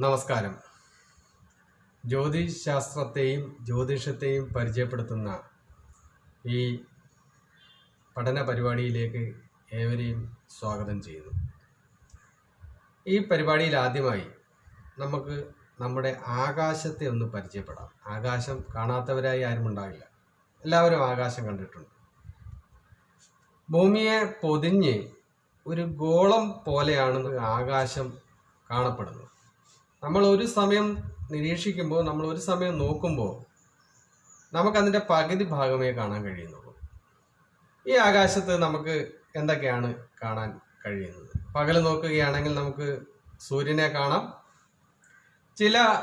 നമസ്കാരം. ജ്യോതിശാസ്ത്രത്തെയും ജ്യോതിഷത്തെയും പരിചയപ്പെടുത്തുന്ന ഈ പഠന പരിപാടിയിലേക്ക് ഏവരെയും സ്വാഗതം ചെയ്യുന്നു. ഈ പരിപാടിയിൽ ആദ്യമായി നമുക്ക് നമ്മുടെ ആകാശത്തെ ഒന്ന് പരിചയപ്പെടാം. ആകാശം കാണാത്തവരായി ആരും ഉണ്ടാവില്ല. എല്ലാവരും ആകാശം കണ്ടിട്ടുണ്ട്. ഭൂമിയെ പൊതിഞ്ഞ് ഒരു ഗോളം പോലെയാണ് ആകാശം കാണപ്പെടുന്നത്. നമ്മൾ ഒരു സമയം നിരീക്ഷിക്കുമ്പോൾ നമ്മൾ ഒരു സമയം നോക്കുമ്പോൾ നമുക്കതിന്റെ പകുതി ഭാഗമേ കാണാൻ കഴിയുന്നുള്ളൂ. ഈ ആകാശത്ത് നമുക്ക് എന്തൊക്കെയാണ് കാണാൻ കഴിയുന്നത്? പകൽ നോക്കുകയാണെങ്കിൽ നമുക്ക് സൂര്യനെ കാണാം. ചില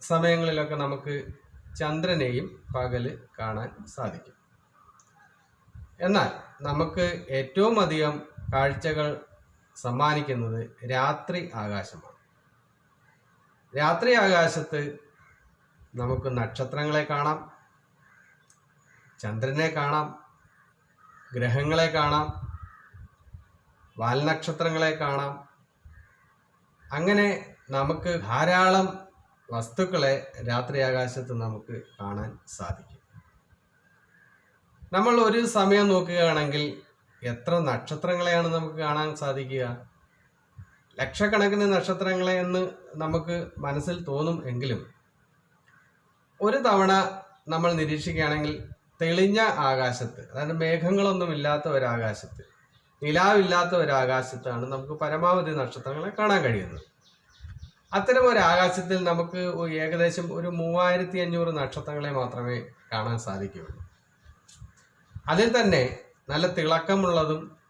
സമയങ്ങളിലൊക്കെ നമുക്ക് ചന്ദ്രനെയും പകൽ കാണാൻ സാധിക്കും. എന്നാൽ നമുക്ക് ഏറ്റവും അധികം കാഴ്ചകൾ സമ്മാനിക്കുന്നത് രാത്രി ആകാശമാണ്. രാത്രി ആകാശത്ത് നമുക്ക് നക്ഷത്രങ്ങളെ കാണാം ചന്ദ്രനെ കാണാം ഗ്രഹങ്ങളെ കാണാം വാൽനക്ഷത്രങ്ങളെ കാണാം. അങ്ങനെ നമുക്ക് ധാരാളം വസ്തുക്കളെ രാത്രി ആകാശത്ത് നമുക്ക് കാണാൻ സാധിക്കും. നമ്മൾ ഒരു സമയം നോക്കുകയാണെങ്കിൽ എത്ര നക്ഷത്രങ്ങളെയാണ് നമുക്ക് കാണാൻ സാധിക്കുക? ലക്ഷക്കണക്കിന് നക്ഷത്രങ്ങളെ എന്ന് നമുക്ക് മനസ്സിൽ തോന്നും എങ്കിലും ഒരു തവണ നമ്മൾ നിരീക്ഷിക്കുകയാണെങ്കിൽ തെളിഞ്ഞ ആകാശത്ത് അതായത് മേഘങ്ങളൊന്നുമില്ലാത്ത ഒരു ആകാശത്ത് നിലാവില്ലാത്ത ഒരു ആകാശത്താണ് നമുക്ക് പരമാവധി നക്ഷത്രങ്ങളെ കാണാൻ കഴിയുന്നത്. അത്തരം ഒരു ആകാശത്തിൽ നമുക്ക് ഏകദേശം ഒരു മൂവായിരത്തി അഞ്ഞൂറ് നക്ഷത്രങ്ങളെ മാത്രമേ കാണാൻ സാധിക്കുകയുള്ളൂ. അതിൽ തന്നെ നല്ല തിളക്കമുള്ളതും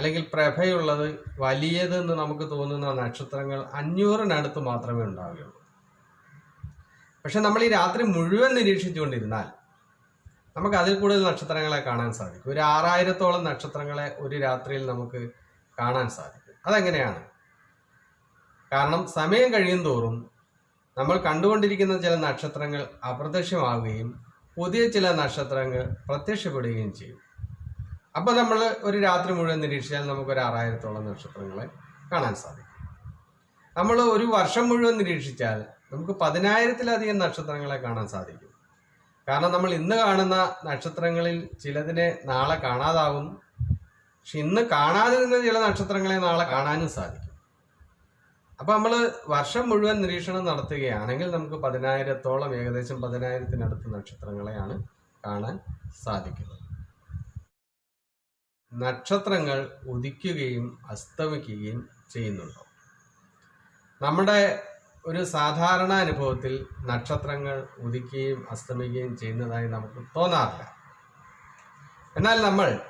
അല്ലെങ്കിൽ പ്രഭയുള്ളത് വലിയതെന്ന് നമുക്ക് തോന്നുന്ന നക്ഷത്രങ്ങൾ അഞ്ഞൂറിനടുത്ത് മാത്രമേ ഉണ്ടാവുകയുള്ളൂ. പക്ഷെ നമ്മൾ ഈ രാത്രി മുഴുവൻ നിരീക്ഷിച്ചുകൊണ്ടിരുന്നാൽ നമുക്ക് അതിൽ കൂടുതൽ നക്ഷത്രങ്ങളെ കാണാൻ സാധിക്കും. ഒരു ആറായിരത്തോളം നക്ഷത്രങ്ങളെ ഒരു രാത്രിയിൽ നമുക്ക് കാണാൻ സാധിക്കും. അതെങ്ങനെയാണ്? കാരണം സമയം കഴിയും തോറും നമ്മൾ കണ്ടുകൊണ്ടിരിക്കുന്ന ചില നക്ഷത്രങ്ങൾ അപ്രത്യക്ഷമാവുകയും പുതിയ ചില നക്ഷത്രങ്ങൾ പ്രത്യക്ഷപ്പെടുകയും ചെയ്യും. അപ്പോൾ നമ്മൾ ഒരു രാത്രി മുഴുവൻ നിരീക്ഷിച്ചാൽ നമുക്ക് ഒരു ആറായിരത്തോളം നക്ഷത്രങ്ങളെ കാണാൻ സാധിക്കും. നമ്മൾ ഒരു വർഷം മുഴുവൻ നിരീക്ഷിച്ചാൽ നമുക്ക് പതിനായിരത്തിലധികം നക്ഷത്രങ്ങളെ കാണാൻ സാധിക്കും. കാരണം നമ്മൾ ഇന്ന് കാണുന്ന നക്ഷത്രങ്ങളിൽ ചിലതിനെ നാളെ കാണാതാവും. പക്ഷെ ഇന്ന് കാണാതിരുന്ന ചില നക്ഷത്രങ്ങളെ നാളെ കാണാനും സാധിക്കും. അപ്പൊ നമ്മൾ വർഷം മുഴുവൻ നിരീക്ഷണം നടത്തുകയാണെങ്കിൽ നമുക്ക് പതിനായിരത്തോളം ഏകദേശം പതിനായിരത്തിനടുത്ത് നക്ഷത്രങ്ങളെയാണ് കാണാൻ സാധിക്കുന്നത്. നക്ഷത്രങ്ങൾ ഉദിക്കുകയും അസ്തമിക്കുകയും ചെയ്യുന്നുണ്ടോ? നമ്മുടെ ഒരു സാധാരണ അനുഭവത്തിൽ നക്ഷത്രങ്ങൾ ഉദിക്കുകയും അസ്തമിക്കുകയും ചെയ്യുന്നതായി നമുക്ക് തോന്നാറില്ല. എന്നാൽ നമ്മൾ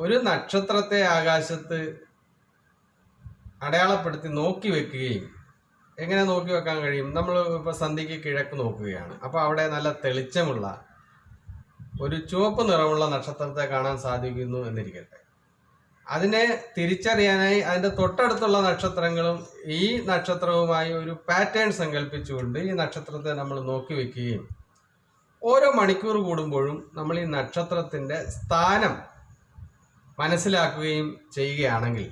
ഒരു നക്ഷത്രത്തെ ആകാശത്ത് അടയാളപ്പെടുത്തി നോക്കി വെക്കുകയും എങ്ങനെ നോക്കി വെക്കാൻ കഴിയും? നമ്മൾ ഇപ്പോൾ സന്ധ്യയ്ക്ക് കിഴക്ക് നോക്കുകയാണ്. അപ്പോൾ അവിടെ നല്ല തെളിച്ചമുള്ള ഒരു ചുവപ്പ് നിറമുള്ള നക്ഷത്രത്തെ കാണാൻ സാധിക്കുന്നു എന്നിരിക്കട്ടെ. അതിനെ തിരിച്ചറിയാനായി അതിന്റെ തൊട്ടടുത്തുള്ള നക്ഷത്രങ്ങളും ഈ നക്ഷത്രവുമായി ഒരു പാറ്റേൺ സങ്കല്പിച്ചുകൊണ്ട് ഈ നക്ഷത്രത്തെ നമ്മൾ നോക്കി വെക്കുകയും ഓരോ മണിക്കൂർ കൂടുമ്പോഴും നമ്മൾ ഈ നക്ഷത്രത്തിന്റെ സ്ഥാനം മനസ്സിലാക്കുകയും ചെയ്യുകയാണെങ്കിൽ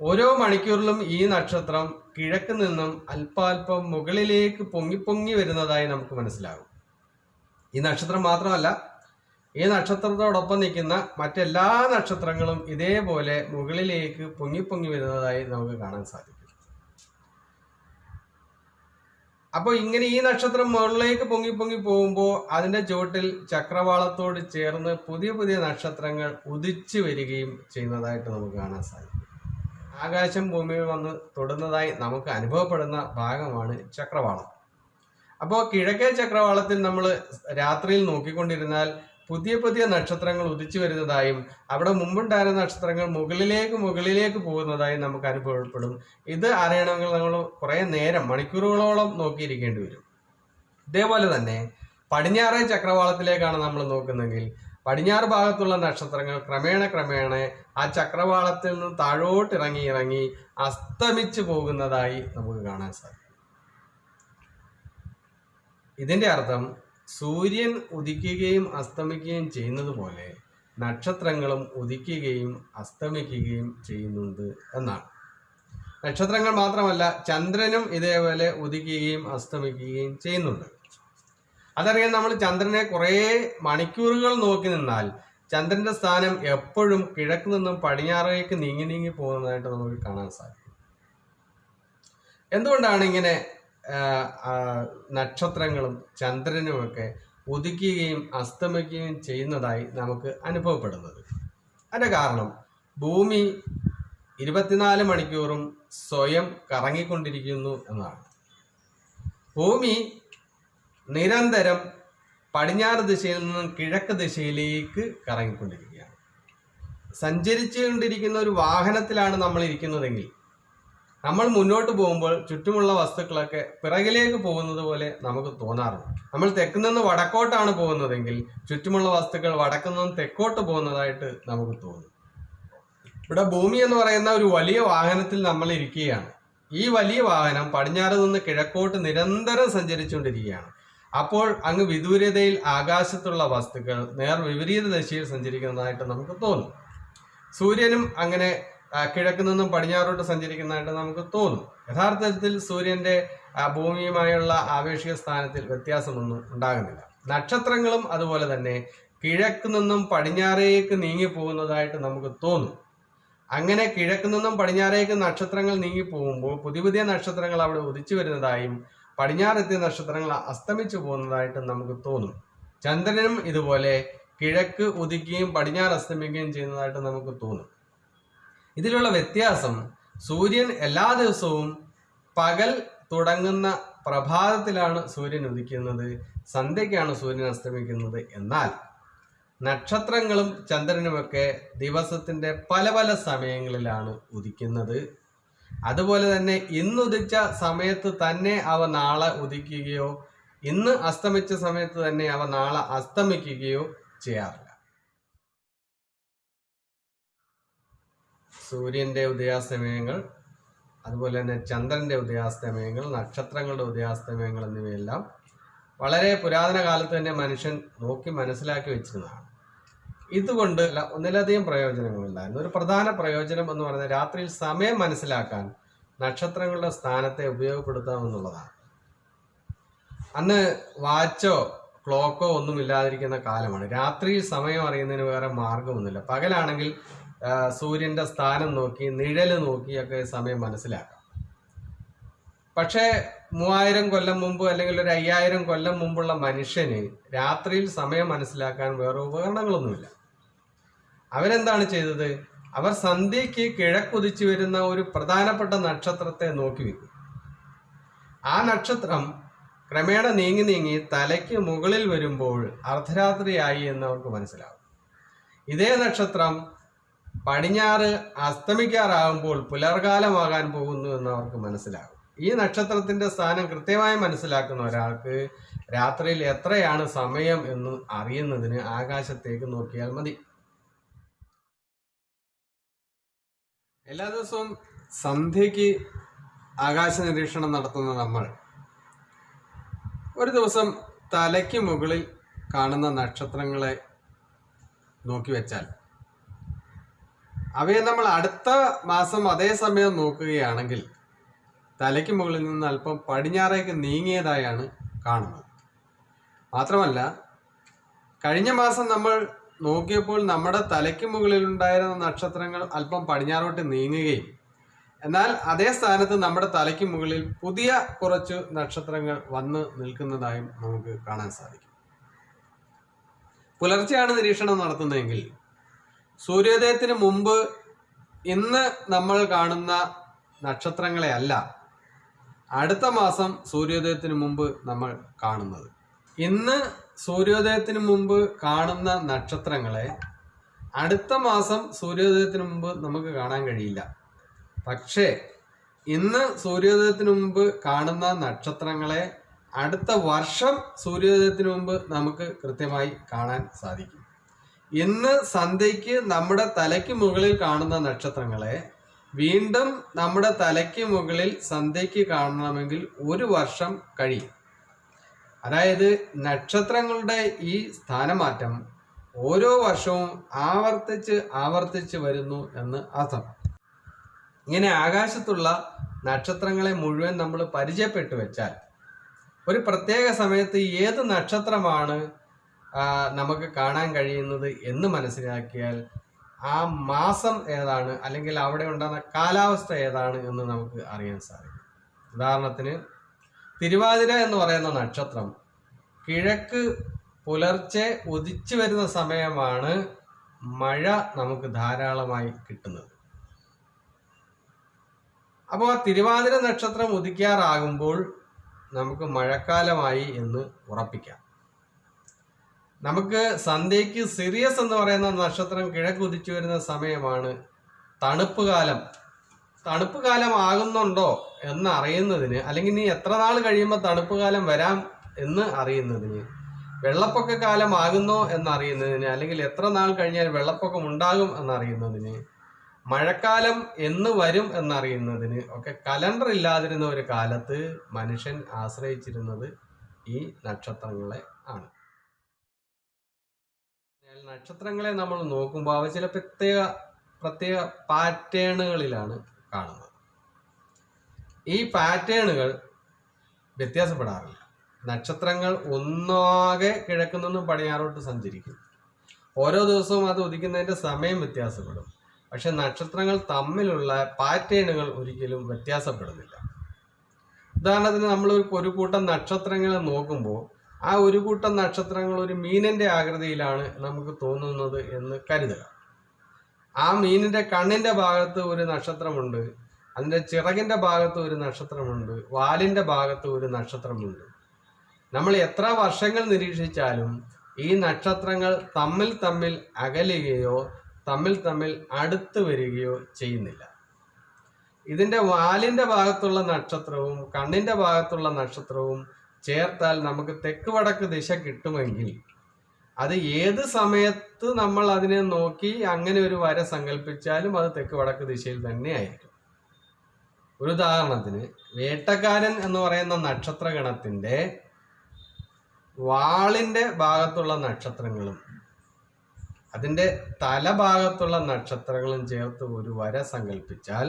ഓരോ മണിക്കൂറിലും ഈ നക്ഷത്രം കിഴക്ക് നിന്നും അല്പാൽപ്പം മുകളിലേക്ക് പൊങ്ങി പൊങ്ങി വരുന്നതായി നമുക്ക് മനസ്സിലാകും. ഈ നക്ഷത്രം മാത്രമല്ല ഈ നക്ഷത്രത്തോടൊപ്പം നിൽക്കുന്ന മറ്റെല്ലാ നക്ഷത്രങ്ങളും ഇതേപോലെ മുകളിലേക്ക് പൊങ്ങി പൊങ്ങി വരുന്നതായി നമുക്ക് കാണാൻ സാധിക്കും. അപ്പോൾ ഇങ്ങനെ ഈ നക്ഷത്രം മുകളിലേക്ക് പൊങ്ങി പൊങ്ങി പോകുമ്പോൾ അതിന്റെ ചുവട്ടിൽ ചക്രവാളത്തോട് ചേർന്ന് പുതിയ പുതിയ നക്ഷത്രങ്ങൾ ഉദിച്ചു വരികയും ചെയ്യുന്നതായിട്ട് നമുക്ക് കാണാൻ സാധിക്കും. ആകാശം ഭൂമിയിൽ വന്ന് തൊടുന്നതായി നമുക്ക് അനുഭവപ്പെടുന്ന ഭാഗമാണ് ചക്രവാളം. അപ്പോൾ കിഴക്കേ ചക്രവാളത്തിൽ നമ്മൾ രാത്രിയിൽ നോക്കിക്കൊണ്ടിരുന്നാൽ പുതിയ പുതിയ നക്ഷത്രങ്ങൾ ഉദിച്ചു വരുന്നതായും അവിടെ മുമ്പുണ്ടായിരുന്ന നക്ഷത്രങ്ങൾ മുകളിലേക്ക് മുകളിലേക്ക് പോകുന്നതായും നമുക്ക് അനുഭവപ്പെടും. ഇത് അറിയണമെങ്കിൽ നമ്മൾ കുറേ നേരം മണിക്കൂറുകളോളം നോക്കിയിരിക്കേണ്ടി വരും. ഇതേപോലെ തന്നെ പടിഞ്ഞാറേ ചക്രവാളത്തിലേക്കാണ് നമ്മൾ നോക്കുന്നതെങ്കിൽ പടിഞ്ഞാറ് ഭാഗത്തുള്ള നക്ഷത്രങ്ങൾ ക്രമേണ ക്രമേണ ആ ചക്രവാളത്തിൽ നിന്ന് താഴോട്ട് ഇറങ്ങി ഇറങ്ങി അസ്തമിച്ചു പോകുന്നതായി നമുക്ക് കാണാൻ സാധിക്കും. ഇതിന്റെ അർത്ഥം സൂര്യൻ ഉദിക്കുകയും അസ്തമിക്കുകയും ചെയ്യുന്നത് പോലെ നക്ഷത്രങ്ങളും ഉദിക്കുകയും അസ്തമിക്കുകയും ചെയ്യുന്നുണ്ട് എന്നാണ്. നക്ഷത്രങ്ങൾ മാത്രമല്ല ചന്ദ്രനും ഇതേപോലെ ഉദിക്കുകയും അസ്തമിക്കുകയും ചെയ്യുന്നുണ്ട്. അതറിയാൻ നമ്മൾ ചന്ദ്രനെ കുറേ മണിക്കൂറുകൾ നോക്കി നിന്നാൽ ചന്ദ്രന്റെ സ്ഥാനം എപ്പോഴും കിഴക്ക് നിന്നും പടിഞ്ഞാറേക്ക് നീങ്ങി നീങ്ങി പോകുന്നതായിട്ട് നമുക്ക് കാണാൻ സാധിക്കും. എന്തുകൊണ്ടാണ് ഇങ്ങനെ നക്ഷത്രങ്ങളും ചന്ദ്രനുമൊക്കെ ഉദിക്കുകയും അസ്തമിക്കുകയും ചെയ്യുന്നതായി നമുക്ക് അനുഭവപ്പെടുന്നത്. അതിന്റെ കാരണം ഭൂമി ഇരുപത്തിനാല് മണിക്കൂറും സ്വയം കറങ്ങിക്കൊണ്ടിരിക്കുന്നു എന്നാണ്. ഭൂമി നിരന്തരം പടിഞ്ഞാറ് ദിശയിൽ നിന്നും കിഴക്ക് ദിശയിലേക്ക് കറങ്ങിക്കൊണ്ടിരിക്കുകയാണ്. സഞ്ചരിച്ചുകൊണ്ടിരിക്കുന്ന ഒരു വാഹനത്തിലാണ് നമ്മൾ ഇരിക്കുന്നതെങ്കിൽ നമ്മൾ മുന്നോട്ട് പോകുമ്പോൾ ചുറ്റുമുള്ള വസ്തുക്കളൊക്കെ പിറകിലേക്ക് പോകുന്നത് പോലെ നമുക്ക് തോന്നാറുണ്ട്. നമ്മൾ തെക്ക് നിന്ന് വടക്കോട്ടാണ് പോകുന്നതെങ്കിൽ ചുറ്റുമുള്ള വസ്തുക്കൾ വടക്കു നിന്നും തെക്കോട്ട് പോകുന്നതായിട്ട് നമുക്ക് തോന്നും. ഇവിടെ ഭൂമി എന്ന് പറയുന്ന ഒരു വലിയ വാഹനത്തിൽ നമ്മൾ ഇരിക്കുകയാണ്. ഈ വലിയ വാഹനം പടിഞ്ഞാറ് നിന്ന് കിഴക്കോട്ട് നിരന്തരം സഞ്ചരിച്ചുകൊണ്ടിരിക്കുകയാണ്. അപ്പോൾ അങ്ങ് വിദൂരതയിൽ ആകാശത്തുള്ള വസ്തുക്കൾ നേർ വിപരീത ദിശയിൽ സഞ്ചരിക്കുന്നതായിട്ട് നമുക്ക് തോന്നും. സൂര്യനും അങ്ങനെ കിഴക്ക് നിന്നും പടിഞ്ഞാറോട്ട് സഞ്ചരിക്കുന്നതായിട്ട് നമുക്ക് തോന്നും. യഥാർത്ഥത്തിൽ സൂര്യന്റെ ആ, ഭൂമിയുമായുള്ള ആവേശിക സ്ഥാനത്തിൽ വ്യത്യാസമൊന്നും ഉണ്ടാകുന്നില്ല. നക്ഷത്രങ്ങളും അതുപോലെ തന്നെ കിഴക്ക് നിന്നും പടിഞ്ഞാറേക്ക് നീങ്ങി പോകുന്നതായിട്ട് നമുക്ക് തോന്നും. അങ്ങനെ കിഴക്ക് നിന്നും പടിഞ്ഞാറേക്ക് നക്ഷത്രങ്ങൾ നീങ്ങി പോകുമ്പോൾ പുതിയ പുതിയ നക്ഷത്രങ്ങൾ അവിടെ ഉദിച്ചു വരുന്നതായും പടിഞ്ഞാറെത്തിയ നക്ഷത്രങ്ങൾ അസ്തമിച്ചു പോകുന്നതായിട്ടും നമുക്ക് തോന്നും. ചന്ദ്രനും ഇതുപോലെ കിഴക്ക് ഉദിക്കുകയും പടിഞ്ഞാറ് അസ്തമിക്കുകയും ചെയ്യുന്നതായിട്ട് നമുക്ക് തോന്നും. ഇതിലുള്ള വ്യത്യാസം സൂര്യൻ എല്ലാ ദിവസവും പകൽ തുടങ്ങുന്ന പ്രഭാതത്തിലാണ് സൂര്യൻ ഉദിക്കുന്നത് സന്ധ്യയ്ക്കാണ് സൂര്യൻ അസ്തമിക്കുന്നത്. എന്നാൽ നക്ഷത്രങ്ങളും ചന്ദ്രനുമൊക്കെ ദിവസത്തിന്റെ പല പല സമയങ്ങളിലാണ് ഉദിക്കുന്നത്. അതുപോലെ തന്നെ ഇന്ന് ഉദിച്ച സമയത്ത് തന്നെ അവ നാളെ ഉദിക്കുകയോ ഇന്ന് അസ്തമിച്ച സമയത്ത് തന്നെ അവ നാളെ അസ്തമിക്കുകയോ ചെയ്യാറില്ല. സൂര്യന്റെ ഉദയാസ്തമയങ്ങൾ അതുപോലെ തന്നെ ചന്ദ്രന്റെ ഉദയാസ്തമയങ്ങൾ നക്ഷത്രങ്ങളുടെ ഉദയാസ്തമയങ്ങൾ എന്നിവയെല്ലാം വളരെ പുരാതന കാലത്ത് തന്നെ മനുഷ്യൻ നോക്കി മനസ്സിലാക്കി വെച്ചിരുന്നതാണ്. ഇതുകൊണ്ട് ഒന്നിലധികം പ്രയോജനങ്ങളുണ്ടായിരുന്നു ഒരു പ്രധാന പ്രയോജനം എന്ന് പറയുന്നത് രാത്രിയിൽ സമയം മനസ്സിലാക്കാൻ നക്ഷത്രങ്ങളുടെ സ്ഥാനത്തെ ഉപയോഗപ്പെടുത്താമെന്നുള്ളതാണ് അന്ന് വാച്ചോ ക്ലോക്കോ ഒന്നും ഇല്ലാതിരിക്കുന്ന കാലമാണ്. രാത്രിയിൽ സമയം അറിയുന്നതിന് വേറെ മാർഗമൊന്നുമില്ല. പകലാണെങ്കിൽ ആ, സൂര്യന്റെ സ്ഥാനം നോക്കി നിഴൽ നോക്കിയൊക്കെ സമയം മനസ്സിലാക്കാം. പക്ഷേ മൂവായിരം കൊല്ലം മുമ്പ് അല്ലെങ്കിൽ ഒരു അയ്യായിരം കൊല്ലം മുമ്പുള്ള മനുഷ്യന് രാത്രിയിൽ സമയം മനസ്സിലാക്കാൻ വേറെ ഉപകരണങ്ങളൊന്നുമില്ല. അവരെന്താണ് ചെയ്തത്? അവർ സന്ധ്യയ്ക്ക് കിഴക്കുതിച്ചു വരുന്ന ഒരു പ്രധാനപ്പെട്ട നക്ഷത്രത്തെ നോക്കി വെക്കും. ആ നക്ഷത്രം ക്രമേണ നീങ്ങി നീങ്ങി തലയ്ക്ക് മുകളിൽ വരുമ്പോൾ അർദ്ധരാത്രിയായി എന്ന് അവർക്ക് മനസ്സിലാവും. ഇതേ നക്ഷത്രം പടിഞ്ഞാറ് അസ്തമിക്കാറാകുമ്പോൾ പുലർകാലമാകാൻ പോകുന്നു എന്ന് അവർക്ക് മനസ്സിലാകും. ഈ നക്ഷത്രത്തിന്റെ സ്ഥാനം കൃത്യമായി മനസ്സിലാക്കുന്ന ഒരാൾക്ക് രാത്രിയിൽ എത്രയാണ് സമയം എന്ന് അറിയുന്നതിന് ആകാശത്തേക്ക് നോക്കിയാൽ മതി. എല്ലാ ദിവസവും സന്ധ്യയ്ക്ക് ആകാശ നിരീക്ഷണം നടത്തുന്ന നമ്മൾ ഒരു ദിവസം തലയ്ക്ക് മുകളിൽ കാണുന്ന നക്ഷത്രങ്ങളെ നോക്കി വെച്ചാൽ അവയെ നമ്മൾ അടുത്ത മാസം അതേ സമയം നോക്കുകയാണെങ്കിൽ തലയ്ക്ക് മുകളിൽ നിന്ന് അല്പം പടിഞ്ഞാറേക്ക് നീങ്ങിയതായാണ് കാണുന്നത്. മാത്രമല്ല കഴിഞ്ഞ മാസം നമ്മൾ നോക്കിയപ്പോൾ നമ്മുടെ തലയ്ക്ക് മുകളിൽ ഉണ്ടായിരുന്ന നക്ഷത്രങ്ങൾ അല്പം പടിഞ്ഞാറോട്ട് നീങ്ങുകയും എന്നാൽ അതേ സ്ഥാനത്ത് നമ്മുടെ തലയ്ക്ക് മുകളിൽ പുതിയ കുറച്ച് നക്ഷത്രങ്ങൾ വന്ന് നിൽക്കുന്നതായും നമുക്ക് കാണാൻ സാധിക്കും. പുലർച്ചെയാണ് നിരീക്ഷണം നടത്തുന്നതെങ്കിൽ സൂര്യോദയത്തിന് മുമ്പ് ഇന്ന് നമ്മൾ കാണുന്ന നക്ഷത്രങ്ങളെ അല്ല അടുത്ത മാസം സൂര്യോദയത്തിന് മുമ്പ് നമ്മൾ കാണുന്നത്. ഇന്ന് സൂര്യോദയത്തിന് മുമ്പ് കാണുന്ന നക്ഷത്രങ്ങളെ അടുത്ത മാസം സൂര്യോദയത്തിന് മുമ്പ് നമുക്ക് കാണാൻ കഴിയില്ല. പക്ഷേ ഇന്ന് സൂര്യോദയത്തിന് മുമ്പ് കാണുന്ന നക്ഷത്രങ്ങളെ അടുത്ത വർഷം സൂര്യോദയത്തിന് മുമ്പ് നമുക്ക് കൃത്യമായി കാണാൻ സാധിക്കും. ഇന്ന് സന്ധ്യയ്ക്ക് നമ്മുടെ തലയ്ക്ക് മുകളിൽ കാണുന്ന നക്ഷത്രങ്ങളെ വീണ്ടും നമ്മുടെ തലയ്ക്ക് മുകളിൽ സന്ധ്യയ്ക്ക് കാണണമെങ്കിൽ ഒരു വർഷം കഴിയും. അതായത് നക്ഷത്രങ്ങളുടെ ഈ സ്ഥാനമാറ്റം ഓരോ വർഷവും ആവർത്തിച്ച് ആവർത്തിച്ച് വരുന്നു എന്ന് അർത്ഥം. ഇങ്ങനെ ആകാശത്തുള്ള നക്ഷത്രങ്ങളെ മുഴുവൻ നമ്മൾ പരിചയപ്പെട്ടു വെച്ചാൽ ഒരു പ്രത്യേക സമയത്ത് ഏത് നക്ഷത്രമാണ് നമുക്ക് കാണാൻ കഴിയുന്നത് എന്ന് മനസ്സിലാക്കിയാൽ ആ മാസം ഏതാണ് അല്ലെങ്കിൽ അവിടെ ഉണ്ടാകുന്ന കാലാവസ്ഥ ഏതാണ് എന്ന് നമുക്ക് അറിയാൻ സാധിക്കും. ഉദാഹരണത്തിന് തിരുവാതിര എന്ന് പറയുന്ന നക്ഷത്രം കിഴക്ക് പുലർച്ചെ ഉദിച്ചു വരുന്ന സമയമാണ് മഴ നമുക്ക് ധാരാളമായി കിട്ടുന്നത്. അപ്പോൾ ആ തിരുവാതിര നക്ഷത്രം ഉദിക്കാറാകുമ്പോൾ നമുക്ക് മഴക്കാലമായി എന്ന് ഉറപ്പിക്കാം. നമുക്ക് സന്ധ്യയ്ക്ക് സിറിയസ് എന്ന് പറയുന്ന നക്ഷത്രം കിഴക്കുതിച്ചു വരുന്ന സമയമാണ് തണുപ്പ് കാലം തണുപ്പ് കാലം ആകുന്നുണ്ടോ എന്ന് അറിയുന്നതിന് അല്ലെങ്കിൽ ഇനി എത്ര നാൾ കഴിയുമ്പോൾ തണുപ്പ് കാലം വരാം എന്ന് അറിയുന്നതിന് വെള്ളപ്പൊക്ക കാലം ആകുന്നോ എന്നറിയുന്നതിന് അല്ലെങ്കിൽ എത്ര നാൾ കഴിഞ്ഞാൽ വെള്ളപ്പൊക്കം ഉണ്ടാകും എന്നറിയുന്നതിന് മഴക്കാലം എന്ന് വരും എന്നറിയുന്നതിന് ഒക്കെ കലണ്ടർ ഇല്ലാതിരുന്ന ഒരു കാലത്ത് മനുഷ്യൻ ആശ്രയിച്ചിരുന്നത് ഈ നക്ഷത്രങ്ങളെ ആണ്. നക്ഷത്രങ്ങളെ നമ്മൾ നോക്കുമ്പോൾ അവ ചില പ്രത്യേക പ്രത്യേക പാറ്റേണുകളിലാണ് കാണുന്നത്. ഈ പാറ്റേണുകൾ വ്യത്യാസപ്പെടാറില്ല. നക്ഷത്രങ്ങൾ ഒന്നാകെ കിഴക്കു നിന്നും പടിഞ്ഞാറോട്ട് സഞ്ചരിക്കും. ഓരോ ദിവസവും അത് ഉദിക്കുന്നതിന്റെ സമയം വ്യത്യാസപ്പെടും. പക്ഷെ നക്ഷത്രങ്ങൾ തമ്മിലുള്ള പാറ്റേണുകൾ ഒരിക്കലും വ്യത്യാസപ്പെടുന്നില്ല. ഉദാഹരണത്തിന് നമ്മൾ ഒരു കൂട്ടം നക്ഷത്രങ്ങളെ നോക്കുമ്പോൾ ആ ഒരു കൂട്ടം നക്ഷത്രങ്ങൾ ഒരു മീനിന്റെ ആകൃതിയിലാണ് നമുക്ക് തോന്നുന്നത് എന്ന് കരുതുക. ആ മീനിന്റെ കണ്ണിന്റെ ഭാഗത്ത് ഒരു നക്ഷത്രമുണ്ട്. അതിന്റെ ചിറകിന്റെ ഭാഗത്ത് ഒരു നക്ഷത്രമുണ്ട്. വാലിന്റെ ഭാഗത്ത് ഒരു നക്ഷത്രമുണ്ട്. നമ്മൾ എത്ര വർഷങ്ങൾ നിരീക്ഷിച്ചാലും ഈ നക്ഷത്രങ്ങൾ തമ്മിൽ തമ്മിൽ അകലുകയോ തമ്മിൽ തമ്മിൽ അടുത്ത് വരികയോ ചെയ്യുന്നില്ല. ഇതിന്റെ വാലിന്റെ ഭാഗത്തുള്ള നക്ഷത്രവും കണ്ണിന്റെ ഭാഗത്തുള്ള നക്ഷത്രവും ചേർത്താൽ നമുക്ക് തെക്ക് വടക്ക് ദിശ കിട്ടുമെങ്കിൽ അത് ഏത് സമയത്ത് നമ്മൾ അതിനെ നോക്കി അങ്ങനെ ഒരു വര സങ്കല്പിച്ചാലും അത് തെക്ക് വടക്ക് ദിശയിൽ തന്നെ ആയിരിക്കും. ഒരു ഉദാഹരണത്തിന് വേട്ടക്കാരൻ എന്ന് പറയുന്ന നക്ഷത്രഗണത്തിന്റെ വാളിന്റെ ഭാഗത്തുള്ള നക്ഷത്രങ്ങളും അതിന്റെ തലഭാഗത്തുള്ള നക്ഷത്രങ്ങളും ചേർത്ത് ഒരു വര സങ്കല്പിച്ചാൽ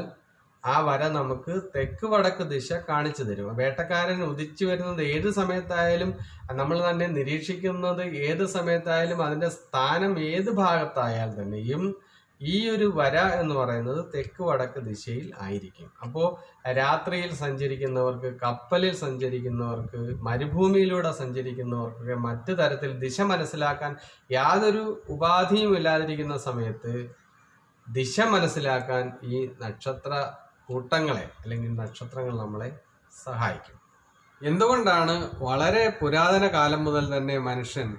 ആ വര നമുക്ക് തെക്ക് വടക്ക് ദിശ കാണിച്ചു തരും. വേട്ടക്കാരൻ ഉദിച്ചു വരുന്നത് ഏത് സമയത്തായാലും നമ്മൾ തന്നെ നിരീക്ഷിക്കുന്നത് ഏത് സമയത്തായാലും അതിന്റെ സ്ഥാനം ഏത് ഭാഗത്തായാൽ തന്നെയും ഈ ഒരു വര എന്ന് പറയുന്നത് തെക്ക് വടക്ക് ദിശയിൽ ആയിരിക്കും. അപ്പോൾ രാത്രിയിൽ സഞ്ചരിക്കുന്നവർക്ക് കപ്പലിൽ സഞ്ചരിക്കുന്നവർക്ക് മരുഭൂമിയിലൂടെ സഞ്ചരിക്കുന്നവർക്കൊക്കെ മറ്റു തരത്തിൽ ദിശ മനസ്സിലാക്കാൻ യാതൊരു ഉപാധിയും ഇല്ലാതിരിക്കുന്ന സമയത്ത് ദിശ മനസ്സിലാക്കാൻ ഈ നക്ഷത്ര കൂട്ടങ്ങളെ അല്ലെങ്കിൽ നക്ഷത്രങ്ങൾ നമ്മളെ സഹായിക്കും. എന്തുകൊണ്ടാണ് വളരെ പുരാതന കാലം മുതൽ തന്നെ മനുഷ്യൻ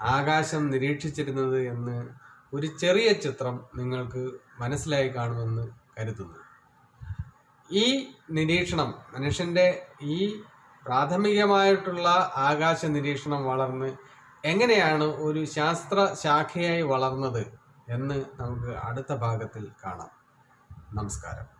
ആകാശം നിരീക്ഷിച്ചിരുന്നത് എന്ന് ഒരു ചെറിയ ചിത്രം നിങ്ങൾക്ക് മനസ്സിലായി കാണുമെന്ന് കരുതുന്നു. ഈ നിരീക്ഷണം മനുഷ്യന്റെ ഈ പ്രാഥമികമായിട്ടുള്ള ആകാശ നിരീക്ഷണം വളർന്ന് എങ്ങനെയാണ് ഒരു ശാസ്ത്ര ശാഖയായി വളർന്നത് എന്ന് നമുക്ക് അടുത്ത ഭാഗത്തിൽ കാണാം. നമസ്കാരം.